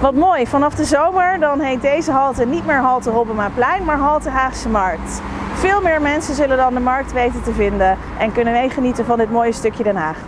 Wat mooi, vanaf de zomer dan heet deze halte niet meer halte Hobbemaplein, maar halte Haagse Markt. Veel meer mensen zullen dan de markt weten te vinden en kunnen meegenieten van dit mooie stukje Den Haag.